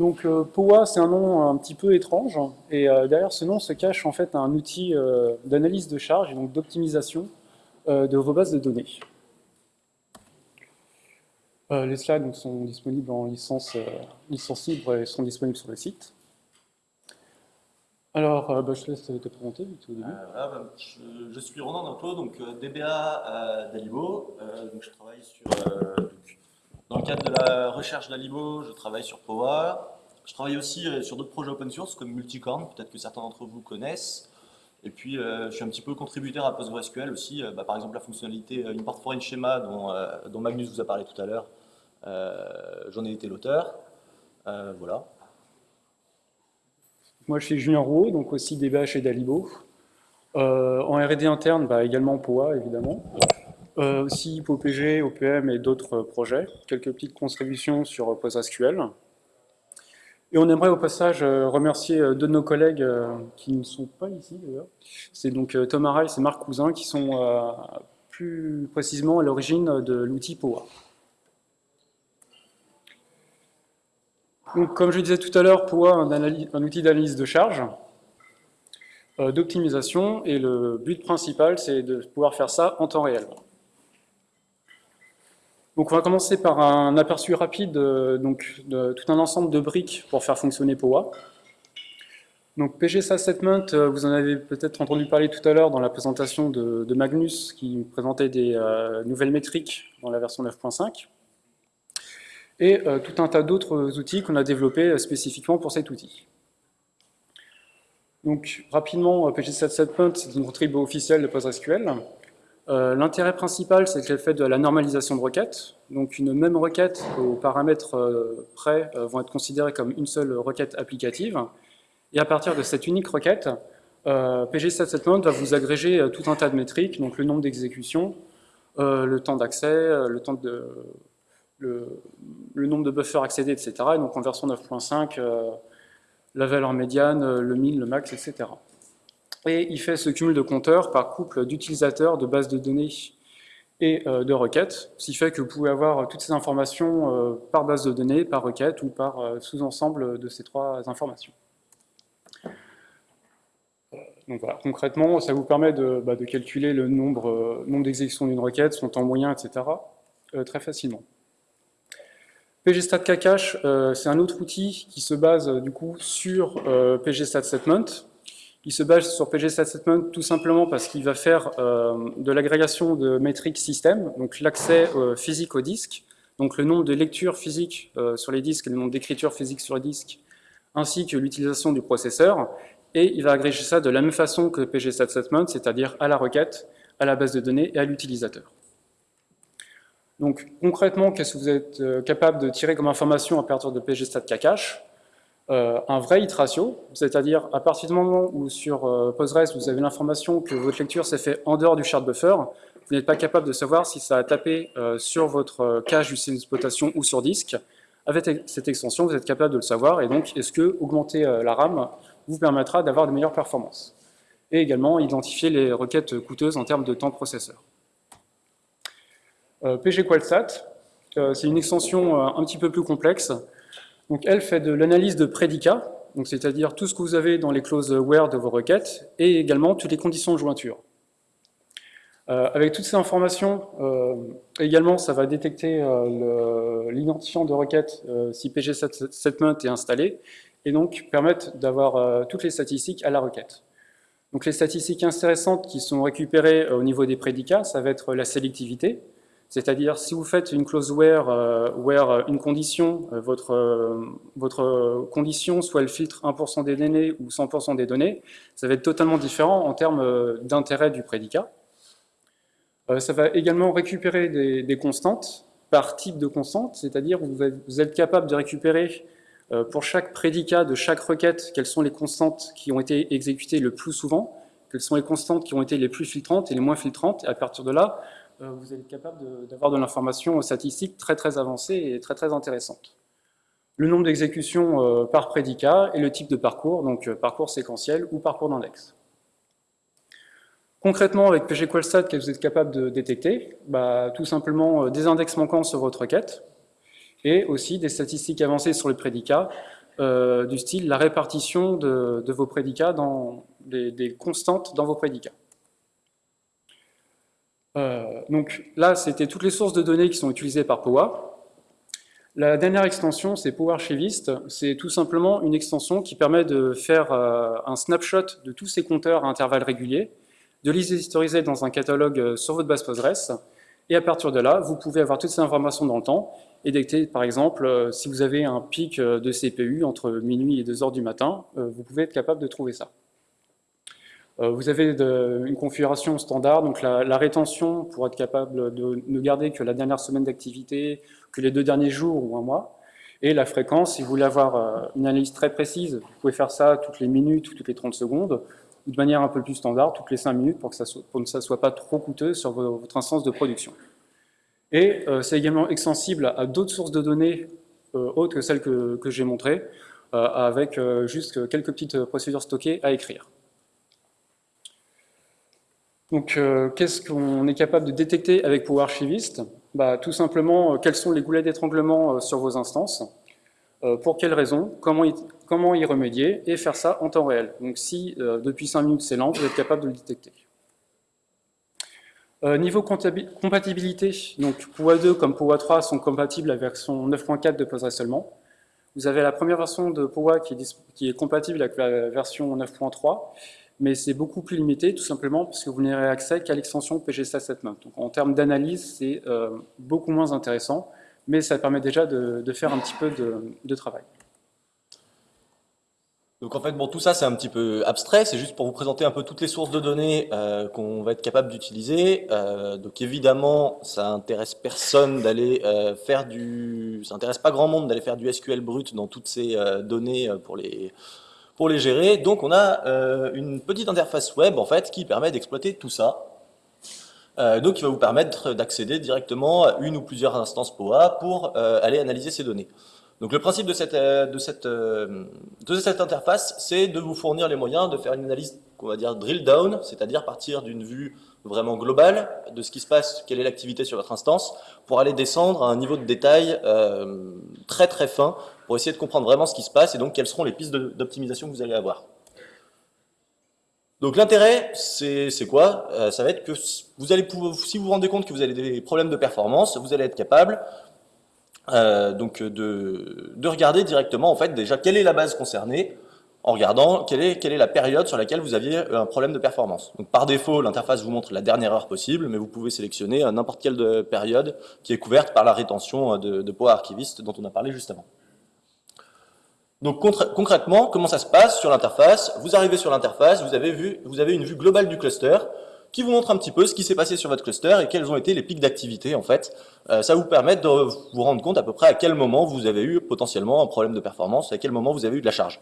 Donc euh, POA, c'est un nom un petit peu étrange, et euh, derrière ce nom se cache en fait un outil euh, d'analyse de charge et donc d'optimisation de vos bases de données. les slides sont disponibles en licence, libre et sont disponibles sur le site. Alors, bah, je te laisse te présenter au début. Bah, je, suis Ronan Danto, donc DBA d'Alibo. je travaille sur dans le cadre de la recherche d'Alibo, je travaille sur Power. Je travaille aussi euh, sur d'autres projets open source comme Multicorn, peut-être que certains d'entre vous connaissent. Et puis, euh, je suis un petit peu contributeur à PostgreSQL aussi. Euh, bah, par exemple, la fonctionnalité Import Foreign Schema dont, dont, Magnus vous a parlé tout à l'heure. J'en ai été l'auteur. voilà. Moi, je suis Julien Rouault, donc aussi DBA chez Dalibo. en R&D interne, bah, également POA, évidemment. Euh, aussi POPG, OPM et d'autres projets. Quelques petites contributions sur PostgreSQL. Et on aimerait au passage euh, remercier euh, deux de nos collègues qui ne sont pas ici d'ailleurs. C'est donc Thomas Rice et Marc Cousin qui sont plus précisément à l'origine de l'outil POA. Donc, comme je disais tout à l'heure, POA un, un outil d'analyse de charge, d'optimisation, et le but principal, c'est de pouvoir faire ça en temps réel. Donc on va commencer par un aperçu rapide euh, donc, de tout un ensemble de briques pour faire fonctionner POA. Donc euh, vous en avez peut-être entendu parler tout à l'heure dans la présentation de, Magnus qui présentait des euh, nouvelles métriques dans la version 9.5 et tout un tas d'autres outils qu'on a développés spécifiquement pour cet outil. Donc rapidement, PGSA Statement, c'est une contribution officielle de PostgreSQL. Euh, l'intérêt principal, c'est qu'elle fait de la normalisation de requêtes. Donc une même requête aux paramètres euh, près euh, vont être considérés comme une seule requête applicative. Et à partir de cette unique requête, PG Settlement va vous agréger tout un tas de métriques, donc le nombre d'exécutions, le temps d'accès, le, nombre de buffers accédés, etc. Et donc en version 9.5, la valeur médiane, le min, le max, etc et il fait ce cumul de compteurs par couple d'utilisateurs, de bases de données et euh, de requêtes, ce qui fait que vous pouvez avoir toutes ces informations euh, par base de données, par requête ou par euh, sous-ensemble de ces trois informations. Donc voilà, concrètement, ça vous permet de, bah, calculer le nombre, d'exécutions d'une requête, son temps moyen, etc. très facilement. PGStatKacache, c'est un autre outil qui se base du coup sur PGStatSetment, il se base sur PGStatSetment tout simplement parce qu'il va faire euh, de l'agrégation de métriques système, donc l'accès euh, physique au disque, donc le nombre de lectures physiques euh, sur les disques et le nombre d'écritures physiques sur les disques, ainsi que l'utilisation du processeur, et il va agréger ça de la même façon que PGStatSetment, c'est-à-dire à la requête, à la base de données et à l'utilisateur. Donc concrètement, qu'est-ce que vous êtes capable de tirer comme information à partir de PGStatCache euh, un vrai hit ratio, c'est-à-dire à partir du moment où sur euh, Postgres vous avez l'information que votre lecture s'est faite en dehors du shard buffer, vous n'êtes pas capable de savoir si ça a tapé euh, sur votre cache du système d'exploitation ou sur disque. Avec cette extension, vous êtes capable de le savoir, et donc est-ce que augmenter la RAM vous permettra d'avoir de meilleures performances Et également identifier les requêtes coûteuses en termes de temps processeur. PGQualstat, c'est une extension un petit peu plus complexe, elle fait de l'analyse de prédicats, c'est-à-dire tout ce que vous avez dans les clauses where de vos requêtes, et également toutes les conditions de jointure. Euh, avec toutes ces informations, euh, également, ça va détecter euh, l'identifiant de requête si pg-setment est installé, et donc permettre d'avoir toutes les statistiques à la requête. Donc les statistiques intéressantes qui sont récupérées au niveau des prédicats, ça va être la sélectivité, c'est-à-dire, si vous faites une clause where, euh, where une condition, euh, votre, euh, votre condition, soit elle filtre 1% des données ou 100% des données, ça va être totalement différent en termes d'intérêt du prédicat. ça va également récupérer des, constantes par type de constante, c'est-à-dire vous, vous êtes capable de récupérer pour chaque prédicat de chaque requête quelles sont les constantes qui ont été exécutées le plus souvent, quelles sont les constantes qui ont été les plus filtrantes et les moins filtrantes, et à partir de là, euh, vous êtes capable d'avoir de, l'information statistique très très avancée et très très intéressante. Le nombre d'exécutions euh, par prédicat et le type de parcours, donc euh, parcours séquentiel ou parcours d'index. Concrètement, avec pgQualstat, que vous êtes capable de détecter? Bah, Tout simplement des index manquants sur votre requête et aussi des statistiques avancées sur le prédicat, euh, du style la répartition de, vos prédicats, dans des, constantes dans vos prédicats. Euh, donc là, c'était toutes les sources de données qui sont utilisées par Powa. La dernière extension, c'est PowerArchivist. C'est tout simplement une extension qui permet de faire euh, un snapshot de tous ces compteurs à intervalles réguliers, de les historiser dans un catalogue sur votre base Postgres, et à partir de là, vous pouvez avoir toutes ces informations dans le temps, et détecter, par exemple, euh, si vous avez un pic euh, de CPU entre minuit et 2 heures du matin, euh, vous pouvez être capable de trouver ça. Vous avez une configuration standard, donc la, rétention pour être capable de ne garder que la dernière semaine d'activité, que les deux derniers jours ou un mois. Et la fréquence, si vous voulez avoir une analyse très précise, vous pouvez faire ça toutes les minutes ou toutes les 30 secondes, ou de manière un peu plus standard, toutes les 5 minutes pour que, ça soit, pour que ça ne soit pas trop coûteux sur votre instance de production. Et euh, c'est également extensible à d'autres sources de données euh, autres que celles que, j'ai montrées, euh, avec juste quelques petites procédures stockées à écrire. Donc, qu'est-ce qu'on est capable de détecter avec PowerArchivist bah, Tout simplement, quels sont les goulets d'étranglement sur vos instances, pour quelles raisons, comment y, comment y, remédier, et faire ça en temps réel. Donc, si depuis 5 minutes c'est lent, vous êtes capable de le détecter. Euh, niveau compatibilité, donc POA 2 comme POA 3 sont compatibles avec la version 9.4 de Postgres seulement. Vous avez la première version de POA qui est, qui est compatible avec la version 9.3, mais c'est beaucoup plus limité, tout simplement parce que vous n'aurez accès qu'à l'extension PGStat Donc en termes d'analyse, c'est euh, beaucoup moins intéressant, mais ça permet déjà de, faire un petit peu de travail. Donc en fait, bon, tout ça c'est un petit peu abstrait, c'est juste pour vous présenter un peu toutes les sources de données euh, qu'on va être capable d'utiliser. Euh, donc évidemment, ça intéresse personne d'aller faire du... Ça intéresse pas grand monde d'aller faire du SQL brut dans toutes ces données pour les, pour les gérer. Donc on a une petite interface web en fait qui permet d'exploiter tout ça. donc il va vous permettre d'accéder directement à une ou plusieurs instances POA pour aller analyser ces données. Donc le principe de cette, euh, de cette, euh, de cette interface, c'est de vous fournir les moyens de faire une analyse, qu'on va dire drill down, c'est-à-dire partir d'une vue vraiment globale de ce qui se passe, quelle est l'activité sur votre instance, pour aller descendre à un niveau de détail euh, très très fin, pour essayer de comprendre vraiment ce qui se passe et donc quelles seront les pistes d'optimisation que vous allez avoir. Donc l'intérêt, c'est quoi? Ça va être que vous allez si vous vous rendez compte que vous avez des problèmes de performance, vous allez être capable euh, donc de, de, regarder directement en fait déjà quelle est la base concernée en regardant quelle est, quelle est la période sur laquelle vous aviez un problème de performance. Donc par défaut, l'interface vous montre la dernière heure possible, mais vous pouvez sélectionner n'importe quelle période qui est couverte par la rétention de, de Power Archivist dont on a parlé juste avant. Donc concrètement, comment ça se passe sur l'interface? Vous arrivez sur l'interface, vous, avez vu, vous avez une vue globale du cluster, qui vous montre un petit peu ce qui s'est passé sur votre cluster et quels ont été les pics d'activité en fait. Euh, ça vous permet de vous rendre compte à peu près à quel moment vous avez eu potentiellement un problème de performance, à quel moment vous avez eu de la charge.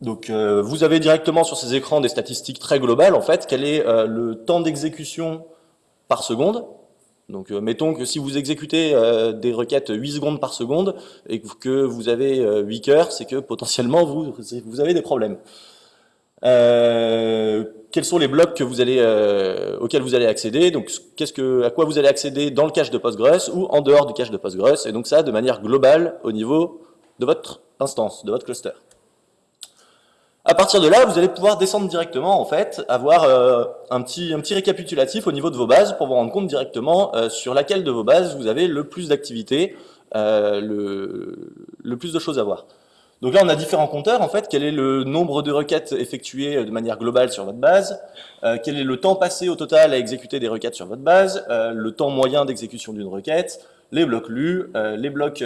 Donc euh, vous avez directement sur ces écrans des statistiques très globales en fait, quel est euh, le temps d'exécution par seconde. Donc mettons que si vous exécutez des requêtes 8 secondes par seconde et que vous avez 8 cœurs, c'est que potentiellement vous, avez des problèmes. Euh, quels sont les blocs euh, auxquels vous allez accéder, donc à quoi vous allez accéder dans le cache de Postgres ou en dehors du cache de Postgres, et donc ça de manière globale au niveau de votre instance, de votre cluster. À partir de là, vous allez pouvoir descendre directement, en fait, avoir euh, un, petit, un petit récapitulatif au niveau de vos bases pour vous rendre compte directement sur laquelle de vos bases vous avez le plus d'activité, le, le plus de choses à voir. Donc là, on a différents compteurs, en fait. Quel est le nombre de requêtes effectuées de manière globale sur votre base? Euh, Quel est le temps passé au total à exécuter des requêtes sur votre base? Euh, Le temps moyen d'exécution d'une requête? Les blocs lus? Euh, Les blocs,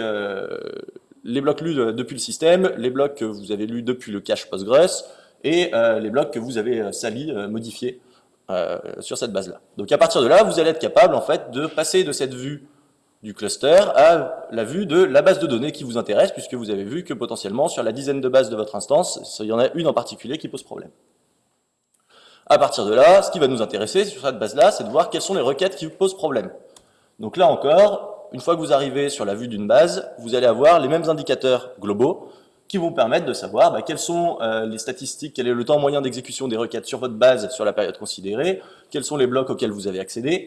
les blocs lus depuis le système Les blocs que vous avez lus depuis le cache Postgres Et les blocs que vous avez salis, modifiés sur cette base-là. Donc à partir de là, vous allez être capable, en fait, de passer de cette vue du cluster à la vue de la base de données qui vous intéresse, puisque vous avez vu que potentiellement sur la dizaine de bases de votre instance, il y en a une en particulier qui pose problème. À partir de là, ce qui va nous intéresser sur cette base-là, c'est de voir quelles sont les requêtes qui vous posent problème. Donc là encore, une fois que vous arrivez sur la vue d'une base, vous allez avoir les mêmes indicateurs globaux qui vont vous permettre de savoir bah, quelles sont euh, les statistiques, quel est le temps moyen d'exécution des requêtes sur votre base sur la période considérée, quels sont les blocs auxquels vous avez accédé,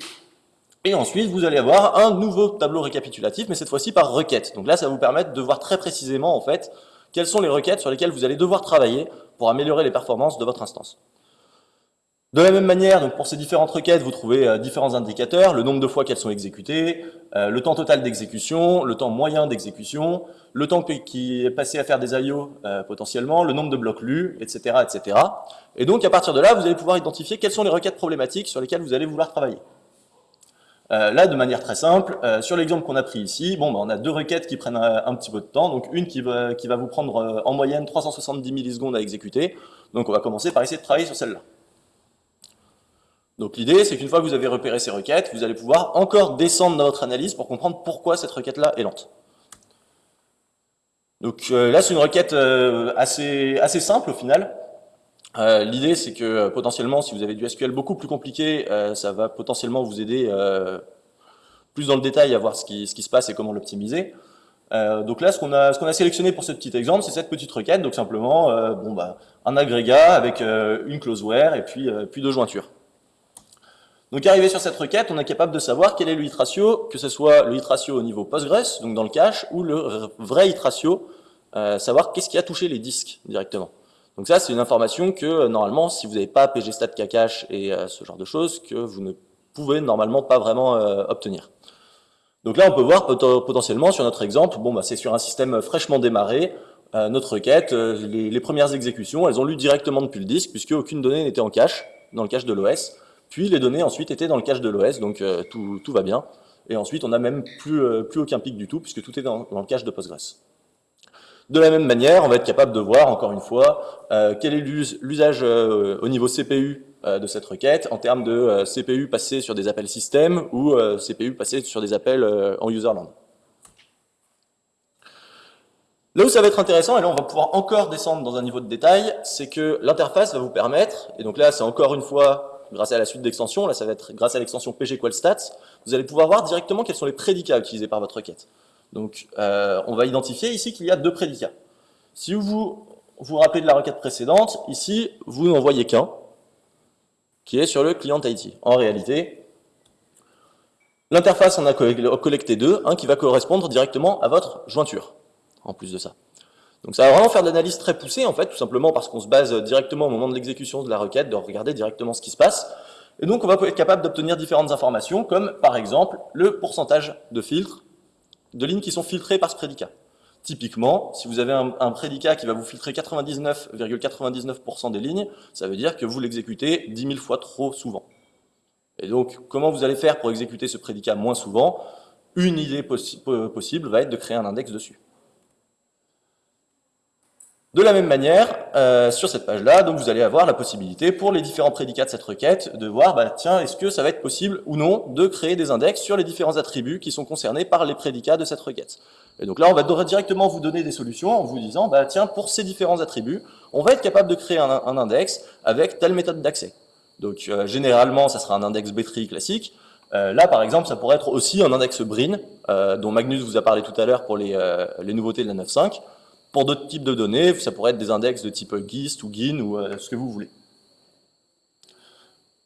Et ensuite, vous allez avoir un nouveau tableau récapitulatif, mais cette fois-ci par requête. Donc là, ça va vous permettre de voir très précisément, en fait, quelles sont les requêtes sur lesquelles vous allez devoir travailler pour améliorer les performances de votre instance. De la même manière, donc pour ces différentes requêtes, vous trouvez euh, différents indicateurs, le nombre de fois qu'elles sont exécutées, euh, le temps total d'exécution, le temps moyen d'exécution, le temps qui est passé à faire des IO euh, potentiellement, le nombre de blocs lus, etc., etc. Et donc à partir de là, vous allez pouvoir identifier quelles sont les requêtes problématiques sur lesquelles vous allez vouloir travailler. là, de manière très simple, sur l'exemple qu'on a pris ici, bon, bah, on a deux requêtes qui prennent un, petit peu de temps, donc une qui va, qui va vous prendre en moyenne 370 millisecondes à exécuter, donc on va commencer par essayer de travailler sur celle-là. Donc l'idée, c'est qu'une fois que vous avez repéré ces requêtes, vous allez pouvoir encore descendre dans votre analyse pour comprendre pourquoi cette requête-là est lente. Donc euh, là, c'est une requête euh, assez, assez simple au final. Euh, l'idée, c'est que potentiellement, si vous avez du SQL beaucoup plus compliqué, ça va potentiellement vous aider plus dans le détail à voir ce qui, ce qui se passe et comment l'optimiser. donc là, ce qu'on a, a, sélectionné pour ce petit exemple, c'est cette petite requête, donc simplement bon, bah, un agrégat avec une closeware et puis, puis deux jointures. Donc arrivé sur cette requête, on est capable de savoir quel est le hit ratio, que ce soit le hit ratio au niveau Postgres, donc dans le cache, ou le vrai hit ratio, euh, savoir qu'est-ce qui a touché les disques directement. Donc ça, c'est une information que euh, normalement, si vous n'avez pas pgstat cache et euh, ce genre de choses, que vous ne pouvez normalement pas vraiment obtenir. Donc là, on peut voir potentiellement sur notre exemple, bon, bah, c'est sur un système fraîchement démarré, notre requête, les, premières exécutions, elles ont lu directement depuis le disque, puisque aucune donnée n'était en cache, dans le cache de l'OS. Puis les données ensuite étaient dans le cache de l'OS, donc euh, tout, va bien. Et ensuite, on n'a même plus, euh, plus aucun pic du tout, puisque tout est dans, le cache de Postgres. De la même manière, on va être capable de voir, encore une fois, euh, quel est l'usage au niveau CPU de cette requête, en termes de CPU passé sur des appels système ou CPU passé sur des appels en userland. Là où ça va être intéressant, et là on va pouvoir encore descendre dans un niveau de détail, c'est que l'interface va vous permettre, et donc là c'est encore une fois grâce à la suite d'extensions, là ça va être grâce à l'extension pgQualStats, vous allez pouvoir voir directement quels sont les prédicats utilisés par votre requête. Donc euh, on va identifier ici qu'il y a deux prédicats. Si vous vous rappelez de la requête précédente, ici vous n'en voyez qu'un, qui est sur le client IT. En réalité, l'interface en a collecté deux, un qui va correspondre directement à votre jointure, en plus de ça. Donc ça va vraiment faire de l'analyse très poussée, en fait, tout simplement parce qu'on se base directement au moment de l'exécution de la requête, de regarder directement ce qui se passe. Et donc on va être capable d'obtenir différentes informations, comme par exemple le pourcentage de filtres, de lignes qui sont filtrées par ce prédicat. Typiquement, si vous avez un, prédicat qui va vous filtrer 99,99% des lignes, ça veut dire que vous l'exécutez 10 000 fois trop souvent. Et donc, comment vous allez faire pour exécuter ce prédicat moins souvent? Une idée possible va être de créer un index dessus. De la même manière, euh, sur cette page-là, donc vous allez avoir la possibilité pour les différents prédicats de cette requête de voir, bah, tiens, est-ce que ça va être possible ou non de créer des index sur les différents attributs qui sont concernés par les prédicats de cette requête. Et donc là, on va directement vous donner des solutions en vous disant, bah, tiens, pour ces différents attributs, on va être capable de créer un, index avec telle méthode d'accès. Donc euh, généralement, ça sera un index B-tree classique. Euh, là, par exemple, ça pourrait être aussi un index Brin, dont Magnus vous a parlé tout à l'heure pour les, les nouveautés de la 9.5. Pour d'autres types de données, ça pourrait être des index de type GIST ou GIN ou euh, ce que vous voulez.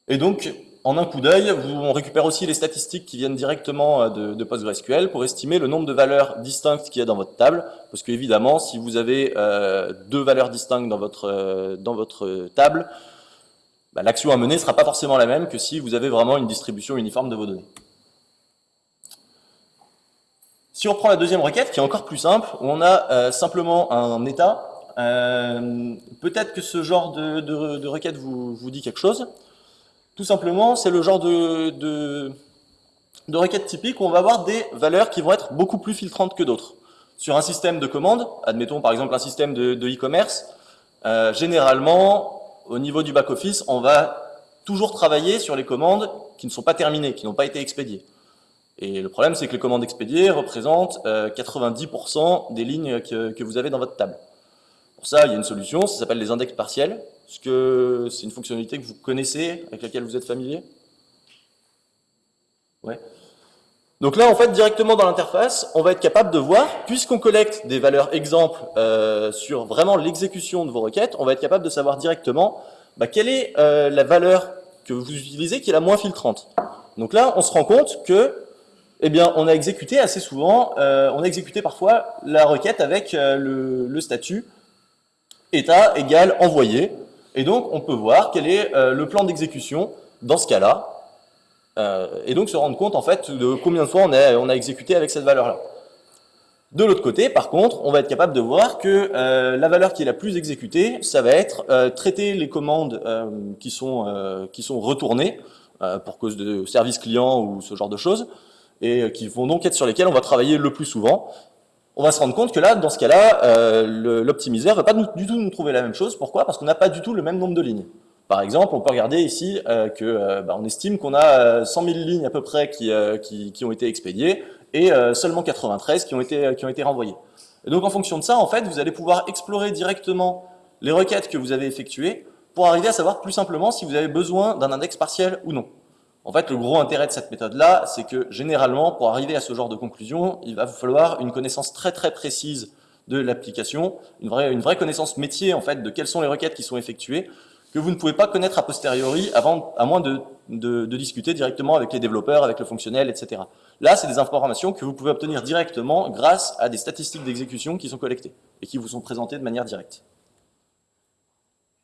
Et donc, en un coup d'œil, on récupère aussi les statistiques qui viennent directement euh, de, PostgreSQL pour estimer le nombre de valeurs distinctes qu'il y a dans votre table. Parce qu'évidemment, si vous avez euh, deux valeurs distinctes dans votre, dans votre table, bah, l'action à mener ne sera pas forcément la même que si vous avez vraiment une distribution uniforme de vos données. Si on prend la deuxième requête, qui est encore plus simple, on a euh, simplement un état, euh, peut-être que ce genre de, requête vous, dit quelque chose. Tout simplement, c'est le genre de, de, requête typique où on va avoir des valeurs qui vont être beaucoup plus filtrantes que d'autres. Sur un système de commande, admettons par exemple un système de e-commerce, euh, généralement, au niveau du back-office, on va toujours travailler sur les commandes qui ne sont pas terminées, qui n'ont pas été expédiées. Et le problème, c'est que les commandes expédiées représentent 90% euh, des lignes que, vous avez dans votre table. Pour ça, il y a une solution, ça s'appelle les index partiels. Est-ce que c'est une fonctionnalité que vous connaissez, avec laquelle vous êtes familier? Ouais. Donc là, en fait, directement dans l'interface, on va être capable de voir, puisqu'on collecte des valeurs exemples euh, sur vraiment l'exécution de vos requêtes, on va être capable de savoir directement bah, quelle est euh, la valeur que vous utilisez qui est la moins filtrante. Donc là, on se rend compte que, eh bien, on a exécuté assez souvent, euh, on a exécuté parfois la requête avec euh, le, statut état égale envoyé. Et donc, on peut voir quel est euh, le plan d'exécution dans ce cas-là. et donc, se rendre compte, en fait, de combien de fois on a, on a exécuté avec cette valeur-là. De l'autre côté, par contre, on va être capable de voir que la valeur qui est la plus exécutée, ça va être traiter les commandes qui, sont, qui sont retournées pour cause de service client ou ce genre de choses, et qui vont donc être sur lesquelles on va travailler le plus souvent. On va se rendre compte que là, dans ce cas-là, l'optimiseur ne va pas du tout nous trouver la même chose. Pourquoi? Parce qu'on n'a pas du tout le même nombre de lignes. Par exemple, on peut regarder ici que bah, on estime qu'on a 100 000 lignes à peu près qui, ont été expédiées, et euh, seulement 93 qui ont, été, euh, qui ont été renvoyés. Et donc en fonction de ça, en fait, vous allez pouvoir explorer directement les requêtes que vous avez effectuées pour arriver à savoir plus simplement si vous avez besoin d'un index partiel ou non. En fait, le gros intérêt de cette méthode-là, c'est que généralement, pour arriver à ce genre de conclusion, il va vous falloir une connaissance très très précise de l'application, une vraie, connaissance métier en fait de quelles sont les requêtes qui sont effectuées, que vous ne pouvez pas connaître a posteriori avant, à moins de, de discuter directement avec les développeurs, avec le fonctionnel, etc. Là, c'est des informations que vous pouvez obtenir directement grâce à des statistiques d'exécution qui sont collectées et qui vous sont présentées de manière directe.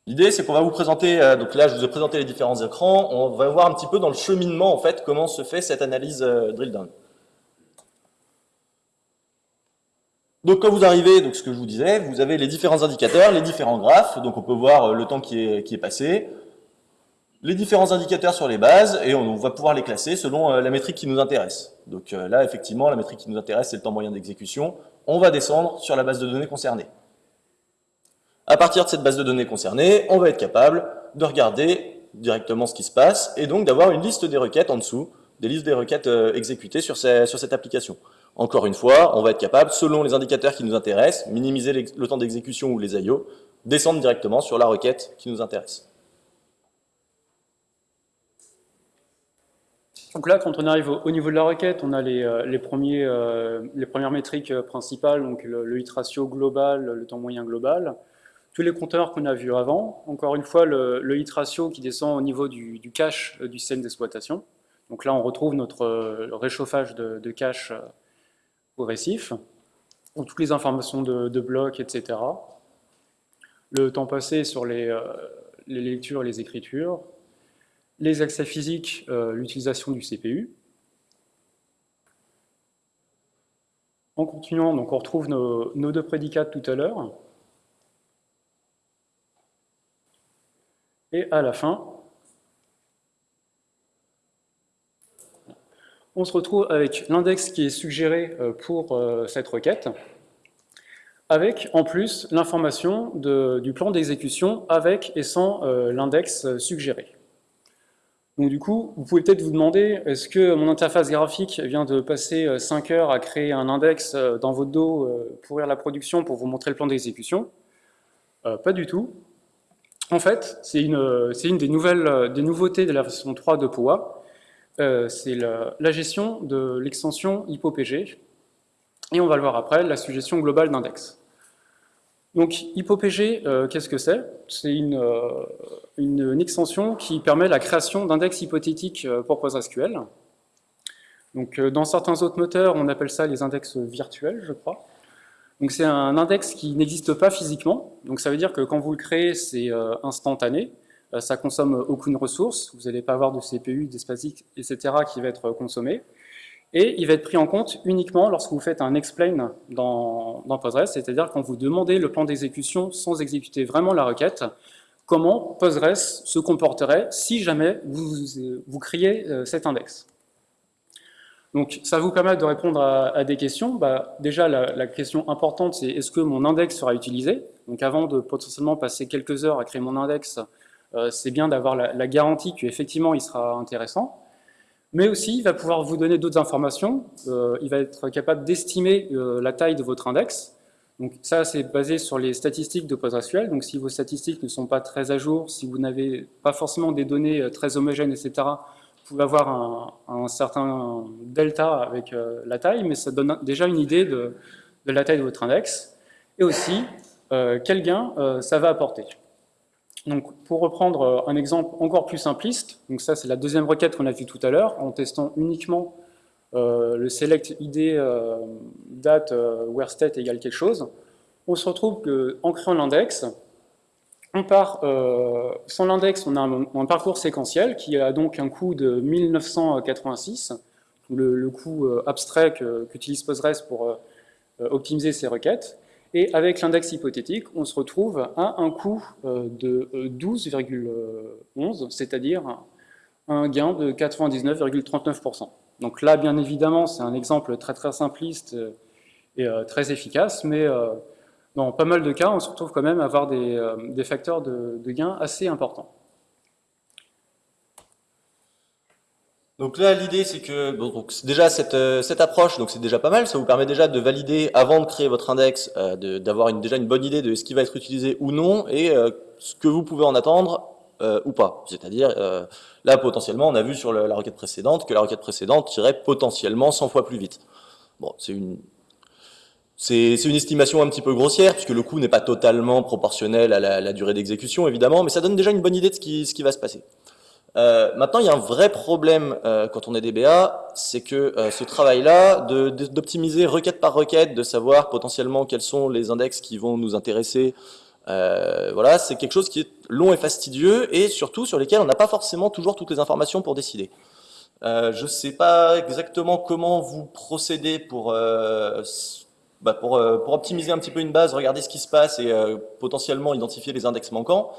L'idée, c'est qu'on va vous présenter, euh, donc là, je vous ai présenté les différents écrans, on va voir un petit peu dans le cheminement, en fait, comment se fait cette analyse euh, drill down. Donc quand vous arrivez, donc ce que je vous disais, vous avez les différents indicateurs, les différents graphes, donc on peut voir euh, le temps qui est, qui est passé, les différents indicateurs sur les bases, et on va pouvoir les classer selon la métrique qui nous intéresse. Donc là, effectivement, la métrique qui nous intéresse, c'est le temps moyen d'exécution. On va descendre sur la base de données concernée. À partir de cette base de données concernée, on va être capable de regarder directement ce qui se passe, et donc d'avoir une liste des requêtes en dessous, des listes des requêtes exécutées sur, cette application. Encore une fois, on va être capable, selon les indicateurs qui nous intéressent, minimiser le temps d'exécution ou les IO, descendre directement sur la requête qui nous intéresse. Donc là, quand on arrive au, niveau de la requête, on a les, euh, euh, premières métriques euh, principales, donc le, hit ratio global, le temps moyen global, tous les compteurs qu'on a vus avant. Encore une fois, le, hit ratio qui descend au niveau du, cache du système d'exploitation. Donc là, on retrouve notre réchauffage de, de cache progressif, toutes les informations de, blocs, etc. Le temps passé sur les, euh, lectures et les écritures, les accès physiques, euh, l'utilisation du CPU. En continuant, donc on retrouve nos, nos deux prédicats tout à l'heure. Et à la fin, on se retrouve avec l'index qui est suggéré euh, pour euh, cette requête, avec en plus l'information du plan d'exécution avec et sans euh, l'index suggéré. Donc du coup, vous pouvez peut-être vous demander, est-ce que mon interface graphique vient de passer 5 heures à créer un index dans votre dos pour ouvrir la production pour vous montrer le plan d'exécution? Pas du tout. En fait, c'est une, une des, nouveautés de la version 3 de POA, euh, c'est la, gestion de l'extension HypoPG, et on va le voir après, la suggestion globale d'index. Donc HypoPG, euh, qu'est-ce que c'est? C'est euh, une, extension qui permet la création d'index hypothétiques pour PostgreSQL. Donc dans certains autres moteurs, on appelle ça les index virtuels, je crois. Donc c'est un index qui n'existe pas physiquement, donc ça veut dire que quand vous le créez, c'est instantané, euh, ça consomme aucune ressource, vous n'allez pas avoir de CPU, d'espace etc. qui va être consommé. Et il va être pris en compte uniquement lorsque vous faites un explain dans, Postgres, c'est-à-dire quand vous demandez le plan d'exécution sans exécuter vraiment la requête, comment Postgres se comporterait si jamais vous, criez euh, cet index. Donc ça vous permet de répondre à, des questions. Bah, déjà, la, question importante, c'est est-ce que mon index sera utilisé? Donc avant de potentiellement passer quelques heures à créer mon index, euh, c'est bien d'avoir la, garantie qu'effectivement il sera intéressant, mais aussi il va pouvoir vous donner d'autres informations, euh, il va être capable d'estimer euh, la taille de votre index, donc ça c'est basé sur les statistiques de PostgreSQL, donc si vos statistiques ne sont pas très à jour, si vous n'avez pas forcément des données très homogènes, etc., pouvez avoir un, certain delta avec la taille, mais ça donne déjà une idée de, la taille de votre index, et aussi quel gain ça va apporter. Donc, pour reprendre un exemple encore plus simpliste, donc ça c'est la deuxième requête qu'on a vue tout à l'heure, en testant uniquement euh, le select id euh, date euh, where state égale quelque chose, on se retrouve qu'en créant l'index, on part, sans l'index, on a un, parcours séquentiel qui a donc un coût de 1986, le, coût abstrait qu'utilise Postgres pour optimiser ses requêtes. Et avec l'index hypothétique, on se retrouve à un coût de 12,11, c'est-à-dire un gain de 99,39%. Donc là, bien évidemment, c'est un exemple très très simpliste euh, et euh, très efficace, mais euh, dans pas mal de cas, on se retrouve quand même à avoir des, facteurs de, gain assez importants. Donc là, l'idée, c'est que déjà cette, cette approche, donc c'est déjà pas mal, ça vous permet déjà de valider avant de créer votre index, d'avoir déjà une bonne idée de ce qui va être utilisé ou non et ce que vous pouvez en attendre euh, ou pas. C'est-à-dire, euh, là, potentiellement, on a vu sur la requête précédente que la requête précédente tirait potentiellement 100 fois plus vite. Bon, c'est une... C'est une estimation un petit peu grossière, puisque le coût n'est pas totalement proportionnel à la, durée d'exécution, évidemment, mais ça donne déjà une bonne idée de ce qui, va se passer. Euh, maintenant, il y a un vrai problème quand on est DBA, c'est que ce travail-là, d'optimiser requête par requête, de savoir potentiellement quels sont les index qui vont nous intéresser, euh, voilà, c'est quelque chose qui est long et fastidieux et surtout sur lesquels on n'a pas forcément toujours toutes les informations pour décider. Euh, je ne sais pas exactement comment vous procédez pour, euh, bah pour, euh, pour, optimiser un petit peu une base, regarder ce qui se passe et euh, potentiellement identifier les index manquants.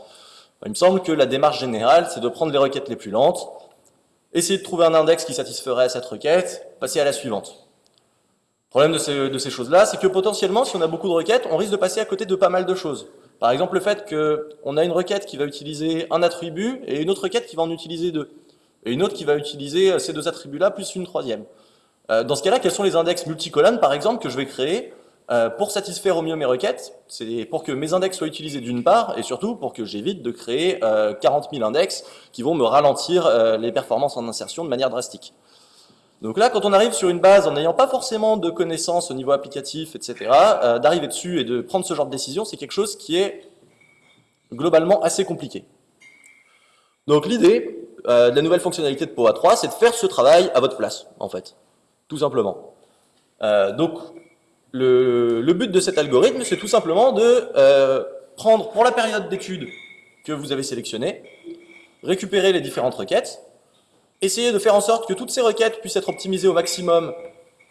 Il me semble que la démarche générale, c'est de prendre les requêtes les plus lentes, essayer de trouver un index qui satisferait à cette requête, passer à la suivante. Le problème de ces, choses-là, c'est que potentiellement, si on a beaucoup de requêtes, on risque de passer à côté de pas mal de choses. Par exemple, le fait qu'on a une requête qui va utiliser un attribut et une autre requête qui va en utiliser deux. Et une autre qui va utiliser ces deux attributs-là plus une troisième. Euh, dans ce cas-là, quels sont les index multicolonnes, par exemple, que je vais créer euh, pour satisfaire au mieux mes requêtes C'est pour que mes index soient utilisés d'une part, et surtout pour que j'évite de créer 40 000 index qui vont me ralentir euh, les performances en insertion de manière drastique. Donc là, quand on arrive sur une base en n'ayant pas forcément de connaissances au niveau applicatif, etc., euh, d'arriver dessus et de prendre ce genre de décision, c'est quelque chose qui est globalement assez compliqué. Donc l'idée euh, de la nouvelle fonctionnalité de POA 3, c'est de faire ce travail à votre place, en fait, tout simplement. Euh, donc le, le, but de cet algorithme, c'est tout simplement de euh, prendre pour la période d'étude que vous avez sélectionnée, récupérer les différentes requêtes, Essayez de faire en sorte que toutes ces requêtes puissent être optimisées au maximum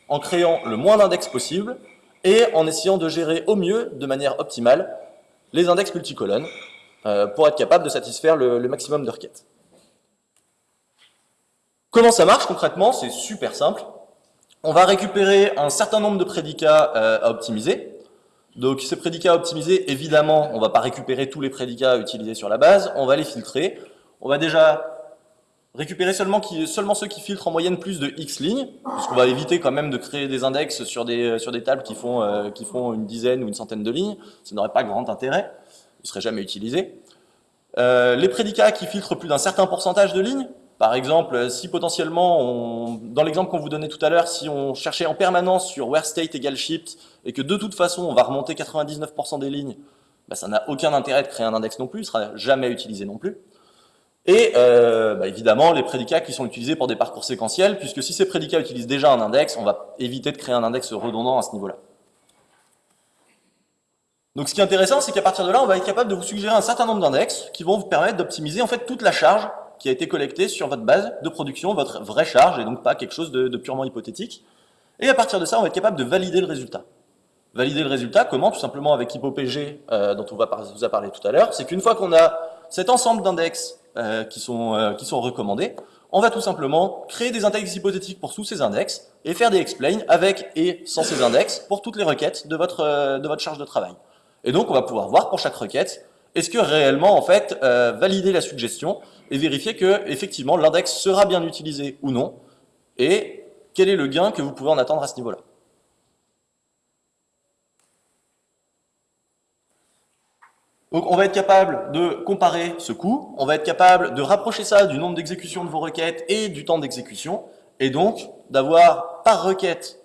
en créant le moins d'index possible et en essayant de gérer au mieux, de manière optimale, les index multicolonnes euh, pour être capable de satisfaire le, maximum de requêtes. Comment ça marche concrètement? C'est super simple. On va récupérer un certain nombre de prédicats euh, à optimiser. Donc ces prédicats à optimiser, évidemment, on ne va pas récupérer tous les prédicats utilisés sur la base, on va les filtrer. On va déjà récupérer seulement, ceux qui filtrent en moyenne plus de X lignes, puisqu'on va éviter quand même de créer des index sur des, tables qui font, euh, qui font une dizaine ou une centaine de lignes. Ça n'aurait pas grand intérêt, ne seraient jamais utilisés. Euh, les prédicats qui filtrent plus d'un certain pourcentage de lignes, par exemple, si potentiellement, dans l'exemple qu'on vous donnait tout à l'heure, si on cherchait en permanence sur where state égale shift, et que de toute façon on va remonter 99% des lignes, bah, ça n'a aucun intérêt de créer un index non plus, il sera jamais utilisé non plus. Et euh, bah, évidemment, les prédicats qui sont utilisés pour des parcours séquentiels, puisque si ces prédicats utilisent déjà un index, on va éviter de créer un index redondant à ce niveau-là. Donc ce qui est intéressant, c'est qu'à partir de là, on va être capable de vous suggérer un certain nombre d'index qui vont vous permettre d'optimiser en fait toute la charge qui a été collectée sur votre base de production, votre vraie charge, et donc pas quelque chose de, purement hypothétique. Et à partir de ça, on va être capable de valider le résultat. Valider le résultat, comment? Tout simplement avec HypoPG, euh, dont on vous a parlé tout à l'heure, c'est qu'une fois qu'on a cet ensemble d'index euh, qui, sont, euh, qui sont recommandés, on va tout simplement créer des index hypothétiques pour tous ces index et faire des explain avec et sans ces index pour toutes les requêtes de votre, de votre charge de travail. Et donc, on va pouvoir voir pour chaque requête, est-ce que réellement, en fait, valider la suggestion et vérifier que, effectivement, l'index sera bien utilisé ou non, et quel est le gain que vous pouvez en attendre à ce niveau-là. Donc on va être capable de comparer ce coût, on va être capable de rapprocher ça du nombre d'exécutions de vos requêtes et du temps d'exécution, et donc d'avoir par requête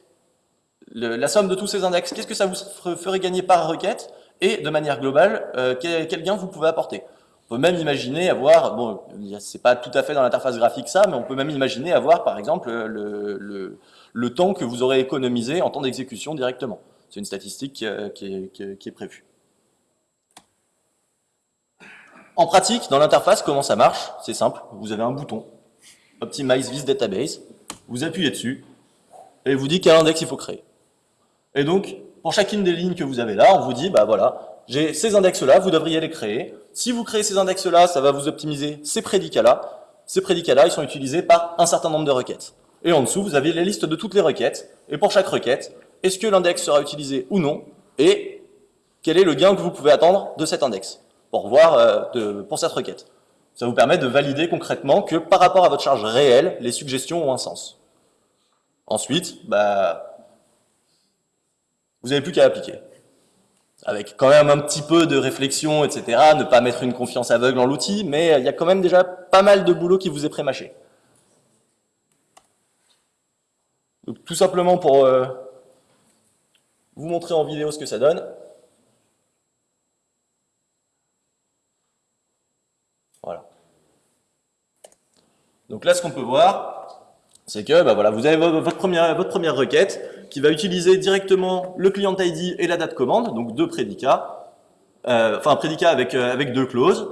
la somme de tous ces index, qu'est-ce que ça vous ferait gagner par requête, et de manière globale, euh, quel, gain vous pouvez apporter. On peut même imaginer avoir, bon, c'est pas tout à fait dans l'interface graphique ça, mais on peut même imaginer avoir par exemple le, le, le temps que vous aurez économisé en temps d'exécution directement. C'est une statistique euh, qui est, qui, est, prévue. En pratique, dans l'interface, comment ça marche? C'est simple, vous avez un bouton, Optimize this database, vous appuyez dessus, et vous dit quel index il faut créer. Et donc, pour chacune des lignes que vous avez là, on vous dit, bah voilà, j'ai ces index-là, vous devriez les créer. Si vous créez ces index-là, ça va vous optimiser ces prédicats-là. Ces prédicats-là, ils sont utilisés par un certain nombre de requêtes. Et en dessous, vous avez les listes de toutes les requêtes. Et pour chaque requête, est-ce que l'index sera utilisé ou non Et quel est le gain que vous pouvez attendre de cet index pour voir euh, pour cette requête? Ça vous permet de valider concrètement que par rapport à votre charge réelle, les suggestions ont un sens. Ensuite, bah, vous n'avez plus qu'à appliquer. Avec quand même un petit peu de réflexion, etc. Ne pas mettre une confiance aveugle en l'outil, mais il y a quand même déjà pas mal de boulot qui vous est prémâché. Donc tout simplement pour euh, vous montrer en vidéo ce que ça donne. Voilà. Donc là, ce qu'on peut voir, c'est que bah voilà, vous avez votre première, votre première requête qui va utiliser directement le client ID et la date commande, donc deux prédicats, euh, enfin un prédicat avec, euh, avec deux clauses.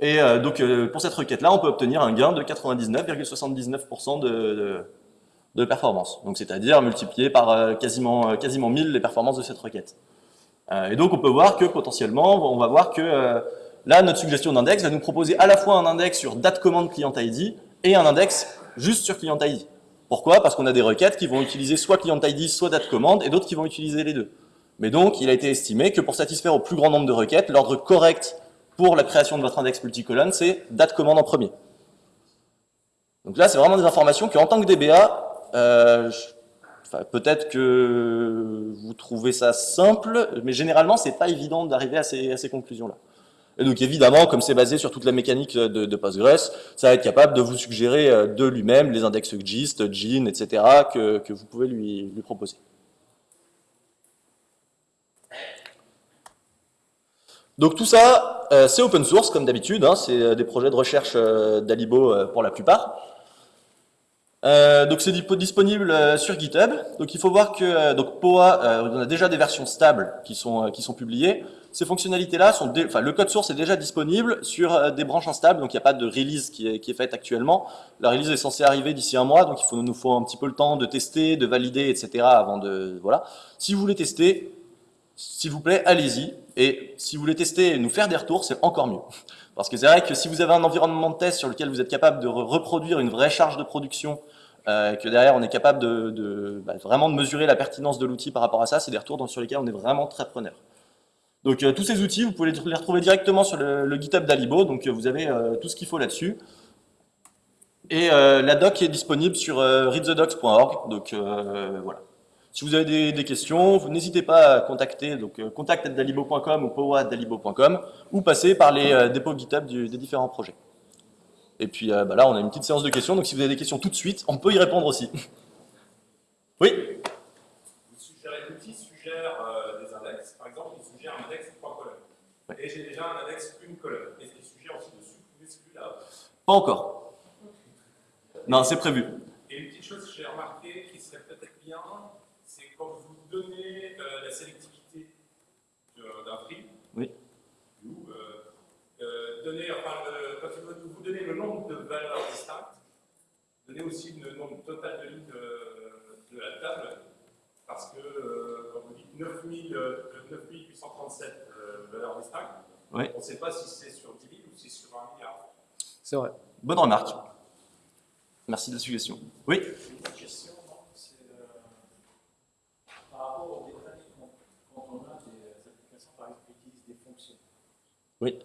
Et euh, donc pour cette requête-là, on peut obtenir un gain de 99,79% de performance. Donc c'est-à-dire multiplié par quasiment, quasiment 1000 les performances de cette requête. Et donc on peut voir que potentiellement, on va voir que là, notre suggestion d'index va nous proposer à la fois un index sur date commande client ID et un index juste sur client ID. Pourquoi? Parce qu'on a des requêtes qui vont utiliser soit client ID, soit date commande, et d'autres qui vont utiliser les deux. Mais donc, il a été estimé que pour satisfaire au plus grand nombre de requêtes, l'ordre correct pour la création de votre index multicolonne, c'est date commande en premier. Donc là, c'est vraiment des informations que, en tant que DBA, euh, Peut-être que vous trouvez ça simple, mais généralement, c'est pas évident d'arriver à ces, à ces conclusions-là. Et donc évidemment, comme c'est basé sur toute la mécanique de, de, Postgres, ça va être capable de vous suggérer euh, de lui-même les index GIST, GIN, etc. que, vous pouvez lui, proposer. Donc tout ça, euh, c'est open source comme d'habitude, hein, c'est euh, des projets de recherche d'Alibo pour la plupart. Euh, donc c'est disponible euh, sur GitHub. Donc il faut voir que euh, donc POA, on a déjà des versions stables qui sont qui sont publiées. Ces fonctionnalités-là sont, enfin le code source est déjà disponible sur des branches instables, donc il n'y a pas de release qui est, faite actuellement. La release est censée arriver d'ici un mois, donc il nous faut un petit peu le temps de tester, de valider, etc. avant de voilà. Si vous voulez tester, s'il vous plaît, allez-y. Et si vous voulez tester et nous faire des retours, c'est encore mieux. Parce que c'est vrai que si vous avez un environnement de test sur lequel vous êtes capable de reproduire une vraie charge de production euh, que derrière on est capable de, bah, vraiment de mesurer la pertinence de l'outil par rapport à ça, c'est des retours sur lesquels on est vraiment très preneur. Donc euh, tous ces outils, vous pouvez les retrouver directement sur le, GitHub d'Alibo, donc euh, vous avez tout ce qu'il faut là-dessus. Et la doc est disponible sur readthedocs.org, donc voilà. Si vous avez des, questions, n'hésitez pas à contacter donc contact@dalibo.com ou powa@dalibo.com ou passer par les dépôts GitHub des différents projets. Et puis euh, bah là, on a une petite séance de questions, donc si vous avez des questions tout de suite, on peut y répondre aussi. oui Vous suggérez, l'outil suggère euh, des index. Par exemple, il suggère un index trois colonnes. Et j'ai déjà un index une colonne. Est-ce qu'il suggère aussi de supprimer celui-là Pas encore. Non, c'est prévu. Et une petite chose que j'ai remarqué qui serait peut-être bien, c'est quand vous donnez euh, la sélectivité d'un prix, oui. ou donner, enfin, vous donnez le nombre de valeurs distinctes, donnez aussi le nombre total de lignes de, de la table, parce que euh, quand vous dites 9837 euh, euh, valeurs distinctes, on ne sait pas si c'est sur 10 000 ou si c'est sur un milliard. C'est vrai. Bonne remarque. Merci de la suggestion. Oui Une question, c'est par rapport aux détails quand on a des applications par exemple qui utilisent des fonctions. Oui.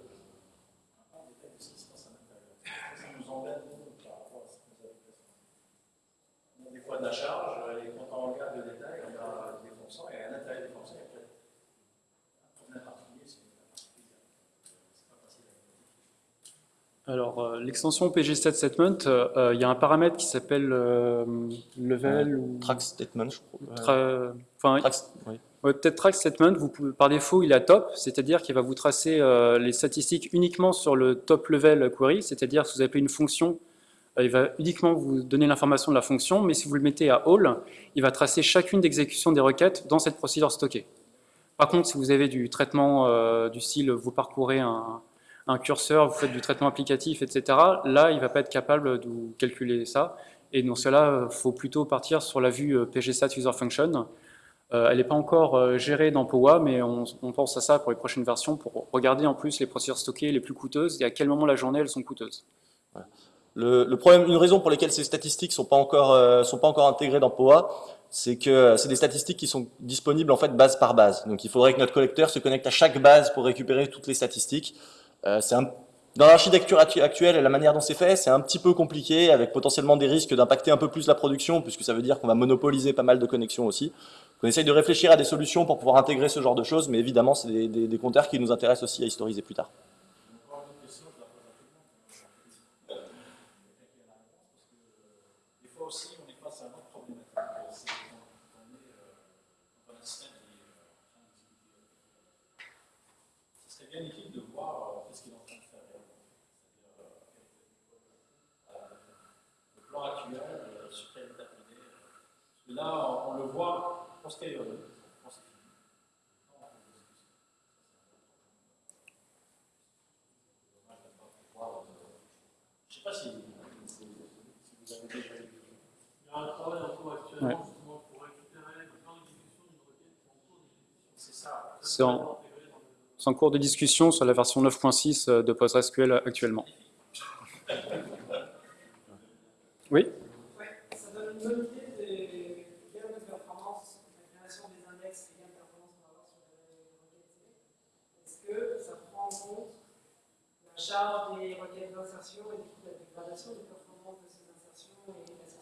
de la charge, et quand on regarde le détail, on a des fonctions, et à l'intérieur des fonctions, il y a peut-être un problème particulier, c'est pas facile à Alors, euh, l'extension PG Statement, euh, il y a un paramètre qui s'appelle euh, level ou... Track Statement, je crois. enfin, Votre test track statement, vous pouvez, par défaut, il est à top, c'est-à-dire qu'il va vous tracer euh, les statistiques uniquement sur le top level query, c'est-à-dire si vous appelez une fonction, euh, il va uniquement vous donner l'information de la fonction, mais si vous le mettez à all, il va tracer chacune d'exécution des requêtes dans cette procédure stockée. Par contre, si vous avez du traitement euh, du style, vous parcourez un, un, curseur, vous faites du traitement applicatif, etc., là, il ne va pas être capable de calculer ça. Et dans cela, il faut plutôt partir sur la vue pgstat user function, euh, elle n'est pas encore euh, gérée dans POA, mais on, pense à ça pour les prochaines versions, pour regarder en plus les procédures stockées les plus coûteuses et à quel moment la journée elles sont coûteuses. Le, problème, une raison pour laquelle ces statistiques ne sont, euh, sont pas encore intégrées dans POA, c'est que c'est des statistiques qui sont disponibles en fait base par base. Donc il faudrait que notre collecteur se connecte à chaque base pour récupérer toutes les statistiques. C'est un dans l'architecture actuelle et la manière dont c'est fait, c'est un petit peu compliqué, avec potentiellement des risques d'impacter un peu plus la production, puisque ça veut dire qu'on va monopoliser pas mal de connexions aussi. On essaye de réfléchir à des solutions pour pouvoir intégrer ce genre de choses, mais évidemment, c'est des, des, compteurs qui nous intéressent aussi à historiser plus tard. Là, on le voit postérieurement. Je ne sais pas si, vous avez déjà vu. Il y a un travail en cours actuellement justement pour récupérer le plan d'exécution d'une requête en cours d'exécution. C'est ça. C'est en, en, cours de discussion sur la version 9.6 de PostgreSQL actuellement. Oui requêtes d'insertion et du coup la de ces insertions et en fait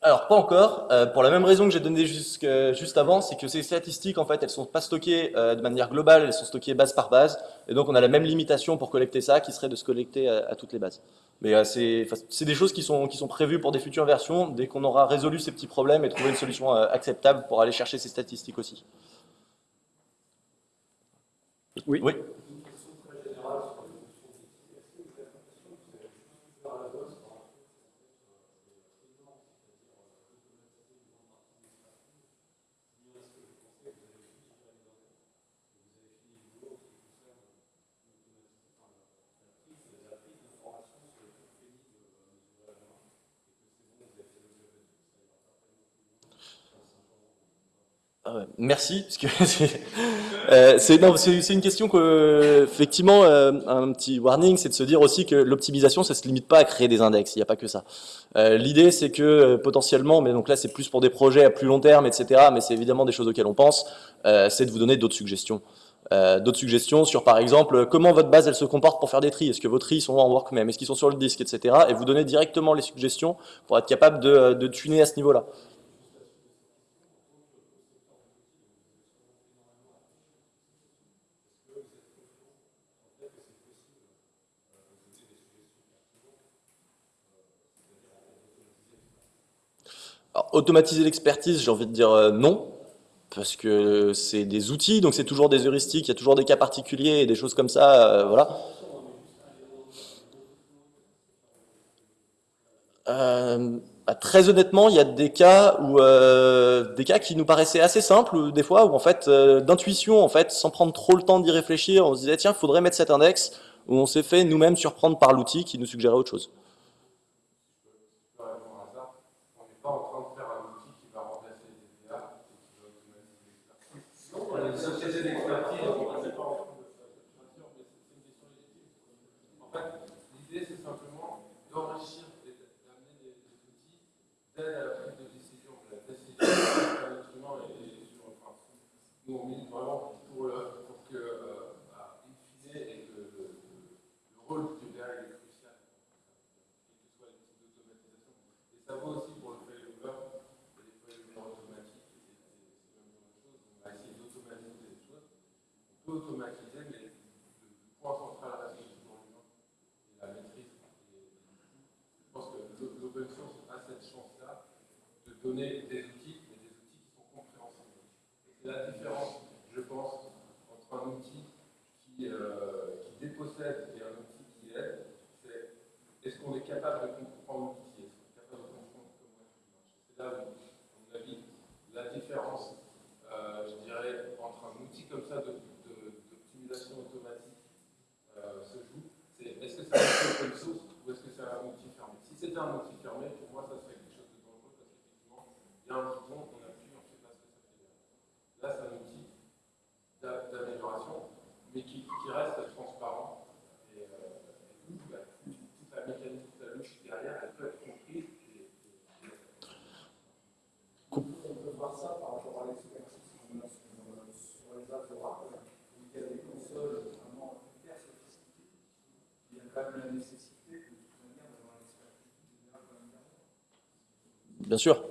alors pas encore, euh, pour la même raison que j'ai donné juste avant, c'est que ces statistiques en fait elles sont pas stockées euh, de manière globale, elles sont stockées base par base, et donc on a la même limitation pour collecter ça qui serait de se collecter à, toutes les bases. Mais euh, c'est des choses qui sont, qui sont prévues pour des futures versions, dès qu'on aura résolu ces petits problèmes et trouvé une solution acceptable pour aller chercher ces statistiques aussi. Oui. Ah merci, parce que euh, c'est une question que, effectivement, euh, un petit warning, c'est de se dire aussi que l'optimisation, ça se limite pas à créer des index, il n'y a pas que ça. Euh, l'idée, c'est que potentiellement, mais donc là, c'est plus pour des projets à plus long terme, etc., mais c'est évidemment des choses auxquelles on pense, c'est de vous donner d'autres suggestions. d'autres suggestions sur, par exemple, comment votre base, elle se comporte pour faire des tris. Est-ce que vos tris sont en workmem? Est-ce qu'ils sont sur le disque, etc. Et vous donner directement les suggestions pour être capable de tuner à ce niveau-là. Automatiser l'expertise, j'ai envie de dire euh, non, parce que c'est des outils, donc c'est toujours des heuristiques, il y a toujours des cas particuliers et des choses comme ça, euh, voilà. Euh, bah, très honnêtement, il y a des cas où des cas qui nous paraissaient assez simples, des fois où en fait d'intuition, en fait, sans prendre trop le temps d'y réfléchir, on se disait tiens, il faudrait mettre cet index, où on s'est fait nous-mêmes surprendre par l'outil qui nous suggérait autre chose. cette chance-là de donner des outils, mais des outils qui sont compréhensibles. La différence, je pense, entre un outil euh, qui, dépossède et un outil qui aide, c'est est-ce qu'on est capable de Bien sûr.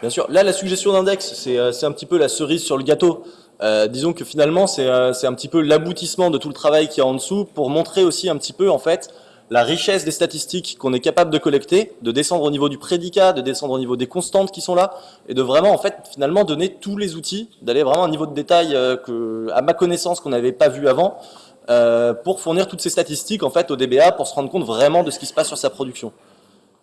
Bien sûr. Là, la suggestion d'index, c'est euh, un petit peu la cerise sur le gâteau. Euh, disons que finalement, c'est euh, c'est un petit peu l'aboutissement de tout le travail qui est en dessous pour montrer aussi un petit peu, en fait, la richesse des statistiques qu'on est capable de collecter, de descendre au niveau du prédicat, de descendre au niveau des constantes qui sont là, et de vraiment, en fait, finalement, donner tous les outils, d'aller vraiment à un niveau de détail que, à ma connaissance, qu'on n'avait pas vu avant, euh, pour fournir toutes ces statistiques, en fait, au DBA, pour se rendre compte vraiment de ce qui se passe sur sa production.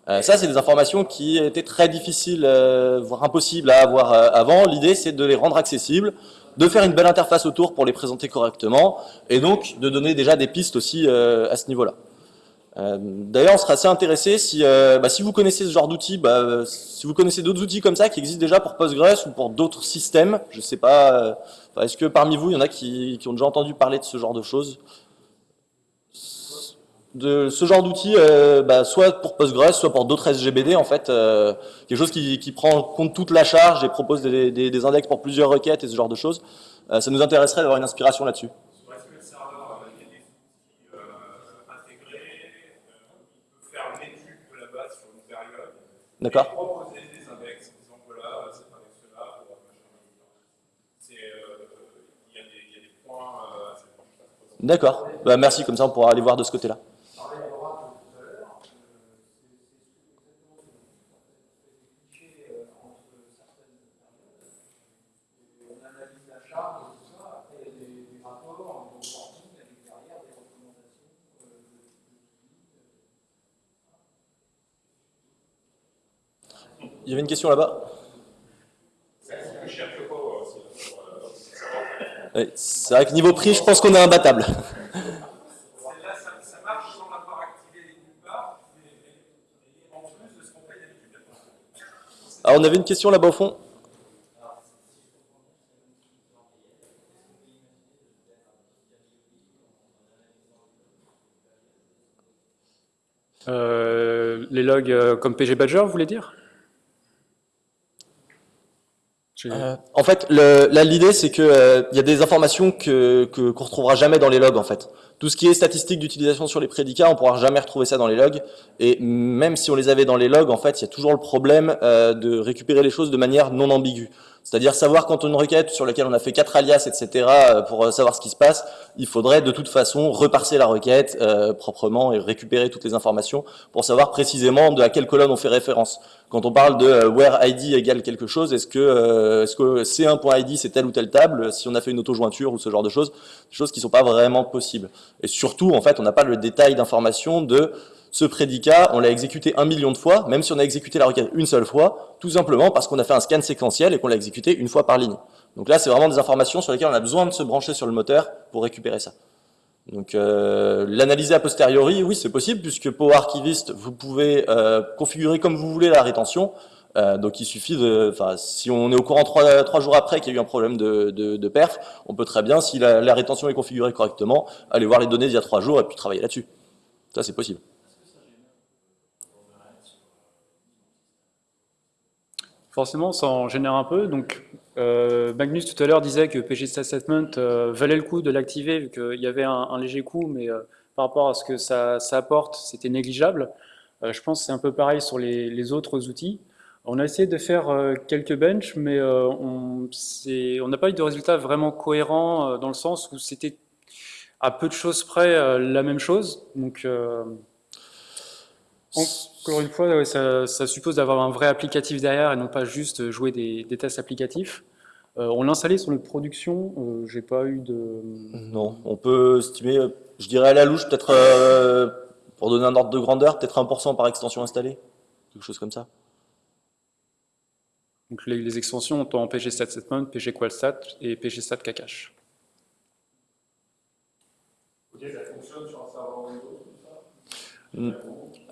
Euh, ça, c'est des informations qui étaient très difficiles, euh, voire impossibles à avoir avant. L'idée, c'est de les rendre accessibles, de faire une belle interface autour pour les présenter correctement, et donc de donner déjà des pistes aussi à ce niveau-là. Euh, D'ailleurs, on serait assez intéressé si, euh, bah, si vous connaissez ce genre d'outils, bah, euh, si vous connaissez d'autres outils comme ça qui existent déjà pour Postgres ou pour d'autres systèmes, je sais pas, est-ce que parmi vous, il y en a qui, ont déjà entendu parler de ce genre de choses? De ce genre d'outils, bah, soit pour Postgres, soit pour d'autres SGBD, en fait, quelque chose qui, prend en compte toute la charge et propose des, des- index pour plusieurs requêtes et ce genre de choses. Ça nous intéresserait d'avoir une inspiration là-dessus. Sur SQL Server, euh, il y a des outils euh, intégrés. euh, il peut faire une étude de la base sur une période. D'accord Et proposer des index, disant voilà, euh, cet index-là, pour machin, machin. C'est, euh, il y, a des- il y a des points euh, assez proches. D'accord. Bah, merci, comme ça on pourra aller voir de ce côté-là. parlait à Oracle tout à l'heure, euh, c'est c'est exactement ce que vous faites. Des clichés euh, entre certaines périodes. Et on analyse la charge et tout ça. Après, il y a des, des rapports, un reporting avec derrière des recommandations euh, de, de, Il y avait une question là-bas? Je cherche pas aussi. Ouais, C'est vrai que niveau prix, je pense qu'on est imbattable. Celle-là, ça, ça marche sans l'avoir activé nulle part, mais, mais- mais en plus de ce qu'on paye d'habitude. Alors on avait une question là-bas au fond? Euh, les logs euh, comme PG Badger, vous voulez dire J'ai- Euh, en fait, le- l'idée, c'est que euh, il y a des informations que que- qu'on retrouvera jamais dans les logs, en fait. Tout ce qui est statistique d'utilisation sur les prédicats, on pourra jamais retrouver ça dans les logs. Et même si on les avait dans les logs, en fait, il y a toujours le problème euh, de récupérer les choses de manière non ambiguë. C'est-à-dire savoir quand on a une requête sur laquelle on a fait quatre alias, etc., euh, pour euh, savoir ce qui se passe, il faudrait de toute façon reparser la requête euh, proprement et récupérer toutes les informations pour savoir précisément de à quelle colonne on fait référence. Quand on parle de euh, where ID égale quelque chose, est-ce que, est-ce que C1.id c'est telle ou telle table, si on a fait une auto-jointure ou ce genre de choses, des choses qui sont pas vraiment possibles. Et surtout, en fait, on n'a pas le détail d'information de ce prédicat, on l'a exécuté un million de fois, même si on a exécuté la requête une seule fois, tout simplement parce qu'on a fait un scan séquentiel et qu'on l'a exécuté une fois par ligne. Donc là, c'est vraiment des informations sur lesquelles on a besoin de se brancher sur le moteur pour récupérer ça. Donc euh, l'analyser a posteriori, oui, c'est possible, puisque Power Archivist, vous pouvez euh, configurer comme vous voulez la rétention. Euh, donc il suffit de, si on est au courant trois, jours après qu'il y a eu un problème de perf, on peut très bien, si la, la rétention est configurée correctement, aller voir les données d'il y a trois jours et puis travailler là-dessus. Ça, c'est possible. Forcément, ça en génère un peu. Donc, euh, Magnus tout à l'heure disait que PG Statement euh, valait le coup de l'activer vu qu'il y avait un, léger coût, mais euh, par rapport à ce que ça, apporte, c'était négligeable. Euh, je pense que c'est un peu pareil sur les, autres outils. On a essayé de faire quelques benches, mais on n'a pas eu de résultats vraiment cohérents dans le sens où c'était à peu de choses près la même chose. Donc, encore une fois, ouais, ça, ça suppose d'avoir un vrai applicatif derrière et non pas juste jouer des, des tests applicatifs. Euh, on l'a installé sur notre production, euh, j'ai pas eu de... Non, on peut estimer, euh, je dirais à la louche, peut-être, euh, pour donner un ordre de grandeur, peut-être 1% par extension installée. Quelque chose comme ça. Donc les, les extensions ont en PG Statement, PG Qualstat et PG Stat Kakash. Ok, ça fonctionne sur un serveur Windows, tout ça? Mm.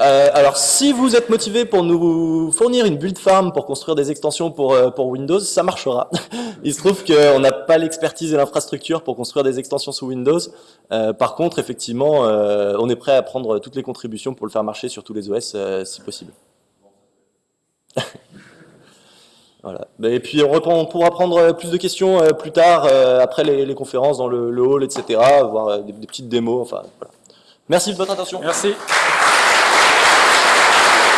Euh, alors, si vous êtes motivé pour nous fournir une build farm pour construire des extensions pour, euh, pour Windows, ça marchera. Il se trouve qu'on n'a pas l'expertise et l'infrastructure pour construire des extensions sous Windows. Euh, par contre, effectivement, euh, on est prêt à prendre toutes les contributions pour le faire marcher sur tous les OS, euh, si possible. Voilà. Et puis, on, reprend- on pourra prendre plus de questions plus tard, après les, les conférences dans le, le hall, etc., voir des, des petites démos. Enfin, voilà. Merci de votre attention. Merci.